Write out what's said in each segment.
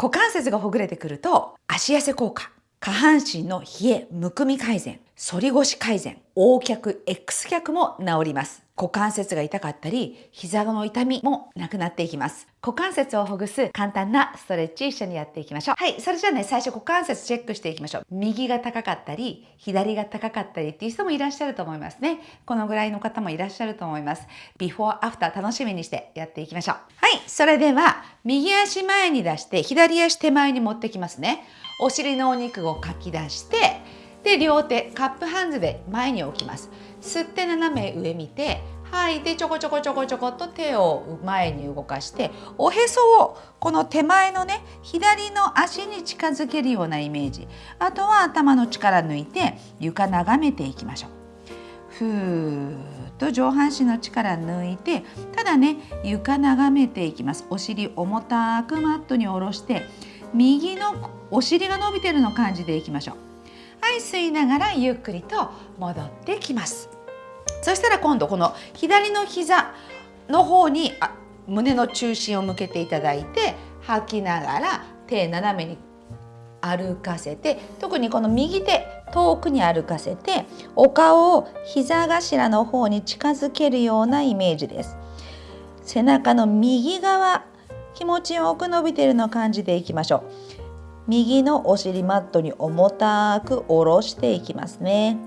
股関節がほぐれてくると足痩せ効果下半身の冷え、むくみ改善、反り腰改善、横脚、X 脚も治ります。股関節が痛かったり、膝の痛みもなくなっていきます。股関節をほぐす簡単なストレッチ一緒にやっていきましょう。はい、それじゃあね、最初股関節チェックしていきましょう。右が高かったり、左が高かったりっていう人もいらっしゃると思いますね。このぐらいの方もいらっしゃると思います。ビフォーアフター楽しみにしてやっていきましょう。はい、それでは、右足前に出して、左足手前に持ってきますね。お尻のお肉をかき出してで両手カップハンズで前に置きます。吸って斜め上見て吐いてちょこちょこちょこちょこっと手を前に動かしておへそをこの手前のね左の足に近づけるようなイメージ。あとは頭の力抜いて床眺めていきましょう。ふーっと上半身の力抜いてただね床眺めていきます。お尻重たくマットに下ろして右のお尻が伸びてるの感じでいきましょう。い吸いながらゆっくりと戻ってきますそしたら今度この左の膝の方にあ胸の中心を向けていただいて吐きながら手斜めに歩かせて特にこの右手遠くに歩かせてお顔を膝頭の方に近づけるようなイメージです背中の右側気持ちよく伸びてるの感じていきましょう右のお尻マットに重たく下ろしていきますね。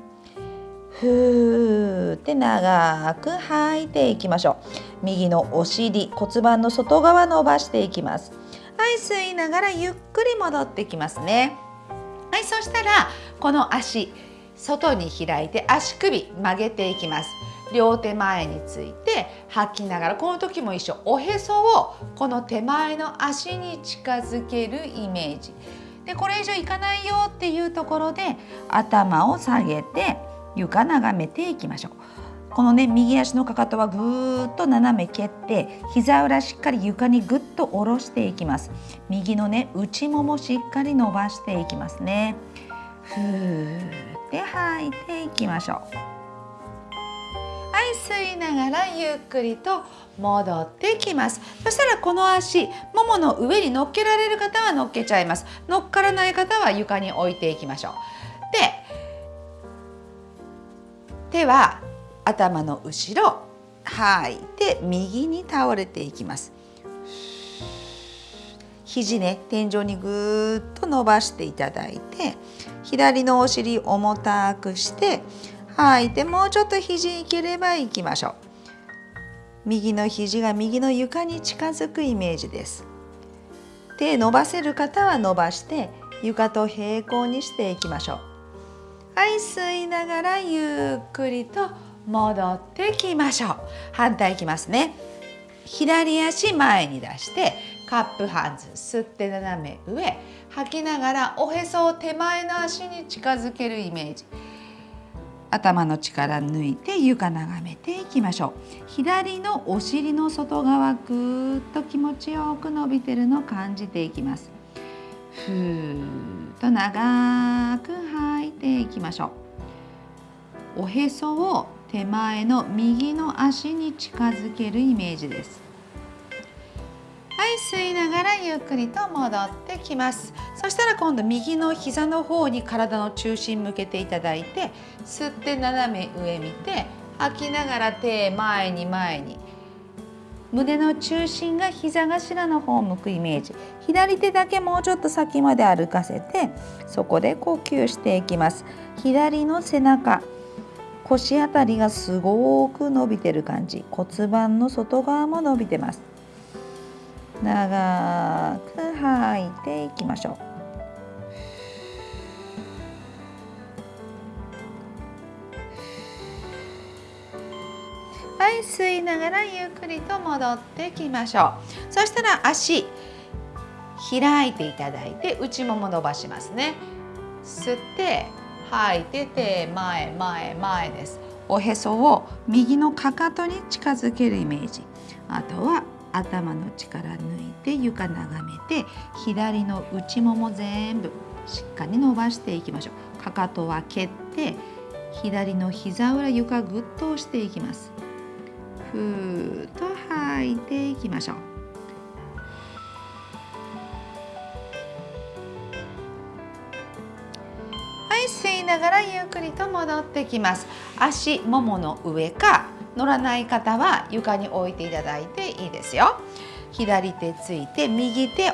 ふーって長く吐いていきましょう。右のお尻骨盤の外側伸ばしていきます。はい吸いながらゆっくり戻ってきますね。はいそしたらこの足外に開いて足首曲げていきます。両手前について吐きながらこの時も一緒。おへそをこの手前の足に近づけるイメージ。でこれ以上いかないよっていうところで頭を下げて床眺めていきましょう。このね右足のかかとはぐーっと斜め蹴って膝裏しっかり床にぐっと下ろしていきます。右のね内ももしっかり伸ばしていきますね。ふーって吐いていきましょう。い吸いながらゆっくりと戻ってきます。そしたらこの足ももの上に乗っけられる方は乗っけちゃいます。乗っからない方は床に置いていきましょう。で手は頭の後ろ吐いて右に倒れていきます。肘ね天井にぐーっと伸ばしていただいて左のお尻重たくして吐いてもうちょっと肘いければいきましょう。右の肘が右の床に近づくイメージです。手伸ばせる方は伸ばして床と平行にしていきましょう。はい吸いながらゆっくりと戻ってきましょう。反対いきますね。左足前に出してカップハンズ吸って斜め上吐きながらおへそを手前の足に近づけるイメージ。頭の力抜いて床眺めていきましょう。左のお尻の外側ぐーっと気持ちよく伸びてるのを感じていきます。ふーっと長く吐いていきましょう。おへそを手前の右の足に近づけるイメージです。はい吸いながらゆっくりと戻って。きます。そしたら今度右の膝の方に体の中心向けていただいて吸って斜め上見て吐きながら手前に前に。胸の中心が膝頭の方を向くイメージ。左手だけもうちょっと先まで歩かせてそこで呼吸していきます。左の背中。腰あたりがすごく伸びてる感じ。骨盤の外側も伸びてます。長く吐いていきましょう。はい吸いながらゆっくりと戻ってきましょう。そしたら足開いていただいて内もも伸ばしますね。吸って吐いて手前前前です。おへそを右のかかとに近づけるイメージ。あとは頭の力抜いて床眺めて左の内もも全部しっかり伸ばしていきましょう。かかとは蹴って左の膝裏床ぐっと押していきます。ふーっと吐いていきましょう。はい吸いながらゆっくりと戻ってきます。足ももの上か乗らない方は床に置いていただいていいですよ。左手ついて右手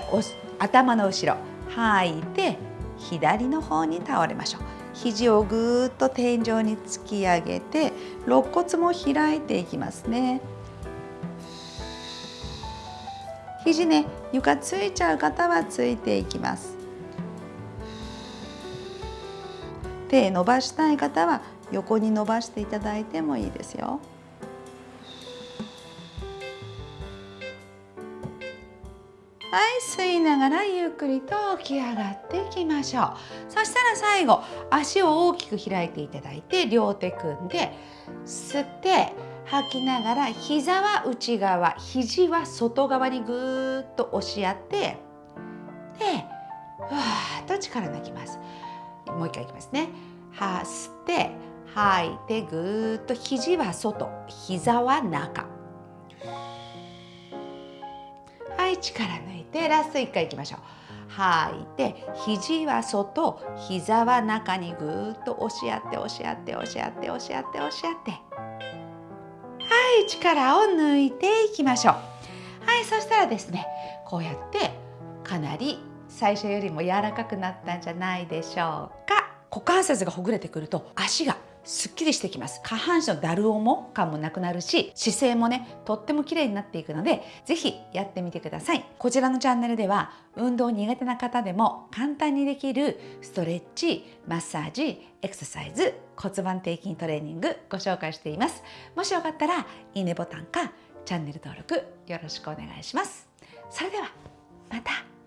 頭の後ろ吐いて左の方に倒れましょう。肘をぐーっと天井に突き上げて肋骨も開いていきますね。肘ね床ついちゃう方はついていきます。手伸ばしたい方は横に伸ばしていただいてもいいですよ。はい吸いながらゆっくりと起き上がっていきましょう。そしたら最後足を大きく開いていただいて両手組んで吸って吐きながら膝は内側肘は外側にぐーっと押し合ってでふわーっと力抜きます。もう一回いきますね。は吸って吐いてぐーっと肘は外膝は中。はい力抜いて。ラスト1回いきましょう。吐い。て肘は外膝は中にぐーっと押し合って押し合って押し合って押し合って押し合って。はい。力を抜いていきましょう。はい。そしたらですねこうやってかなり最初よりも柔らかくなったんじゃないでしょうか。股関節がほぐれてくると足がすっきりしてきます。下半身のだる重感もなくなるし姿勢もねとっても綺麗になっていくので是非やってみてください。こちらのチャンネルでは運動苦手な方でも簡単にできるストレッチマッサージエクササイズ骨盤底筋トレーニングご紹介しています。もしよかったらいいねボタンかチャンネル登録よろしくお願いします。それではまた。